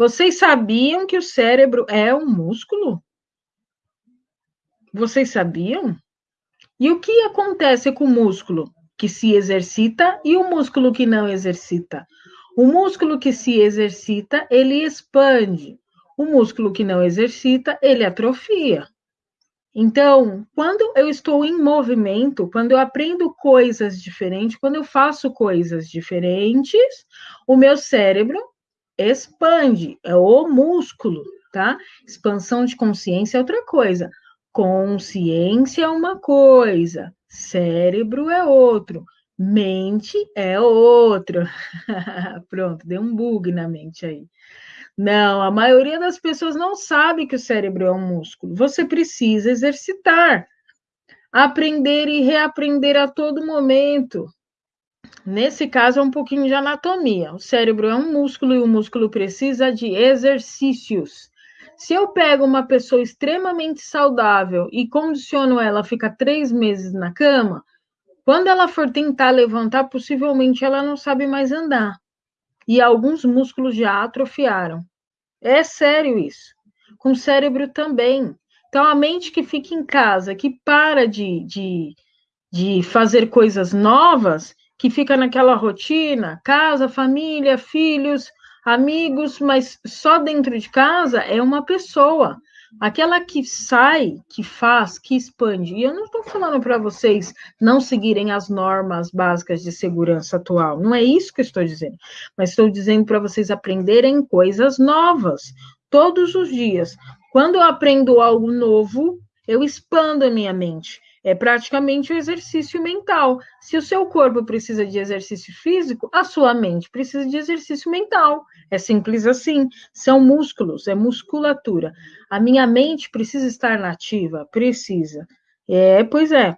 Vocês sabiam que o cérebro é um músculo? Vocês sabiam? E o que acontece com o músculo que se exercita e o músculo que não exercita? O músculo que se exercita, ele expande. O músculo que não exercita, ele atrofia. Então, quando eu estou em movimento, quando eu aprendo coisas diferentes, quando eu faço coisas diferentes, o meu cérebro expande, é o músculo, tá? Expansão de consciência é outra coisa. Consciência é uma coisa, cérebro é outro, mente é outro. Pronto, deu um bug na mente aí. Não, a maioria das pessoas não sabe que o cérebro é um músculo. Você precisa exercitar, aprender e reaprender a todo momento. Nesse caso, é um pouquinho de anatomia. O cérebro é um músculo e o músculo precisa de exercícios. Se eu pego uma pessoa extremamente saudável e condiciono ela a ficar três meses na cama, quando ela for tentar levantar, possivelmente ela não sabe mais andar. E alguns músculos já atrofiaram. É sério isso. Com o cérebro também. Então, a mente que fica em casa, que para de, de, de fazer coisas novas, que fica naquela rotina, casa, família, filhos, amigos, mas só dentro de casa é uma pessoa. Aquela que sai, que faz, que expande. E eu não estou falando para vocês não seguirem as normas básicas de segurança atual. Não é isso que eu estou dizendo. Mas estou dizendo para vocês aprenderem coisas novas todos os dias. Quando eu aprendo algo novo, eu expando a minha mente. É praticamente o um exercício mental. Se o seu corpo precisa de exercício físico, a sua mente precisa de exercício mental. É simples assim. São músculos, é musculatura. A minha mente precisa estar nativa? Precisa. É, pois é.